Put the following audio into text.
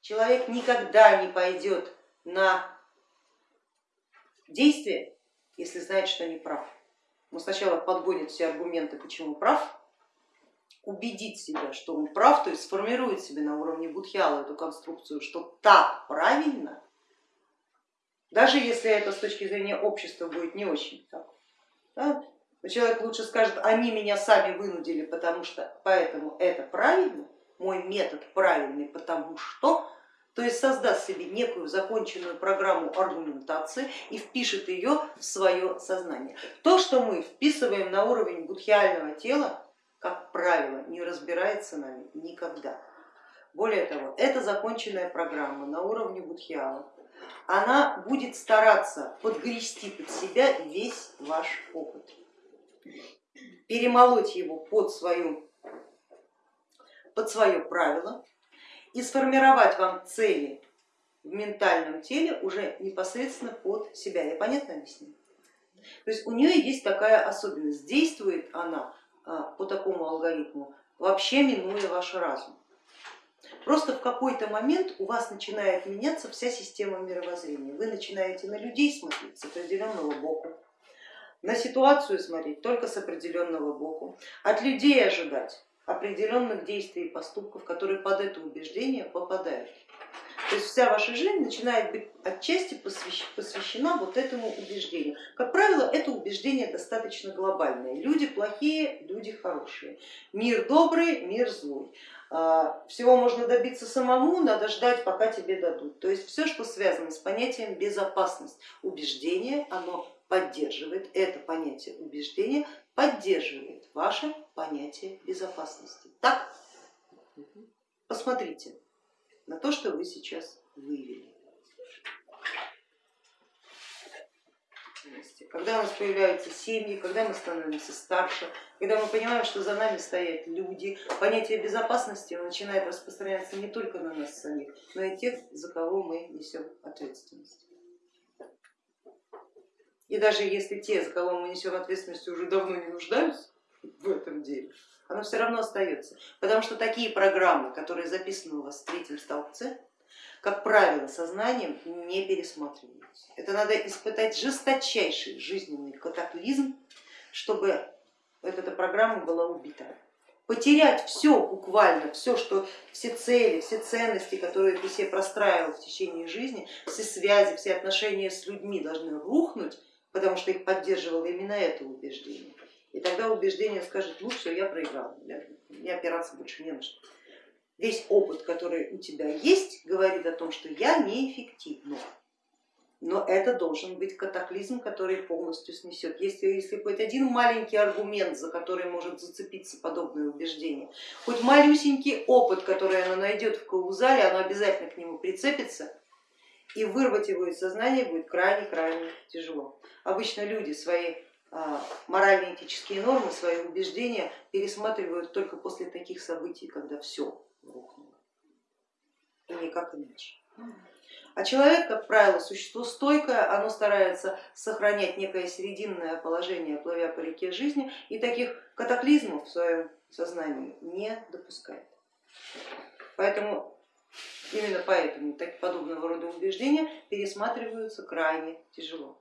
Человек никогда не пойдет на действие, если знает, что не прав. Он сначала подгонит все аргументы, почему прав, убедит себя, что он прав, то есть сформирует себе на уровне будхиала эту конструкцию, что так правильно, даже если это с точки зрения общества будет не очень так. Да? Человек лучше скажет, они меня сами вынудили, потому что поэтому это правильно, мой метод правильный, потому что, то есть создаст себе некую законченную программу аргументации и впишет ее в свое сознание. То, что мы вписываем на уровень будхиального тела, как правило, не разбирается нами никогда. Более того, это законченная программа на уровне будхиала, она будет стараться подгрести под себя весь ваш опыт, перемолоть его под, свою, под свое правило и сформировать вам цели в ментальном теле уже непосредственно под себя. Я понятно объясню? То есть у нее есть такая особенность, действует она а, по такому алгоритму, вообще минуя ваш разум. Просто в какой-то момент у вас начинает меняться вся система мировоззрения. Вы начинаете на людей смотреть с определенного боку, на ситуацию смотреть только с определенного боку, от людей ожидать определенных действий и поступков, которые под это убеждение попадают. То есть вся ваша жизнь начинает быть отчасти посвящена вот этому убеждению. Как правило, это убеждение достаточно глобальное. Люди плохие, люди хорошие. Мир добрый, мир злой. А, всего можно добиться самому, надо ждать, пока тебе дадут. То есть все, что связано с понятием безопасность, убеждение, оно поддерживает, это понятие убеждения поддерживает ваше понятие безопасности. Так? Посмотрите на то, что вы сейчас вывели. Когда у нас появляются семьи, когда мы становимся старше, когда мы понимаем, что за нами стоят люди, понятие безопасности начинает распространяться не только на нас самих, но и тех, за кого мы несем ответственность. И даже если те, за кого мы несем ответственность, уже давно не нуждаются в этом деле, оно все равно остается. Потому что такие программы, которые записаны у вас в третьем столбце, как правило, сознанием не пересматриваются. Это надо испытать жесточайший жизненный катаклизм, чтобы эта программа была убита. Потерять все буквально, все, что, все цели, все ценности, которые ты себе простраивал в течение жизни, все связи, все отношения с людьми должны рухнуть, потому что их поддерживало именно это убеждение. И тогда убеждение скажет, ну все, я проиграл, мне опираться больше не на что. Весь опыт, который у тебя есть, говорит о том, что я неэффективна. Но это должен быть катаклизм, который полностью снесет. Если, если хоть один маленький аргумент, за который может зацепиться подобное убеждение, хоть малюсенький опыт, который она найдет в каузале, она обязательно к нему прицепится, и вырвать его из сознания будет крайне-крайне тяжело. Обычно люди свои а, морально-этические нормы, свои убеждения пересматривают только после таких событий, когда все рухнуло и никак иначе. А человек, как правило, существо стойкое, оно старается сохранять некое серединное положение, плывя по реке жизни, и таких катаклизмов в своем сознании не допускает. Поэтому именно поэтому так, подобного рода убеждения пересматриваются крайне тяжело.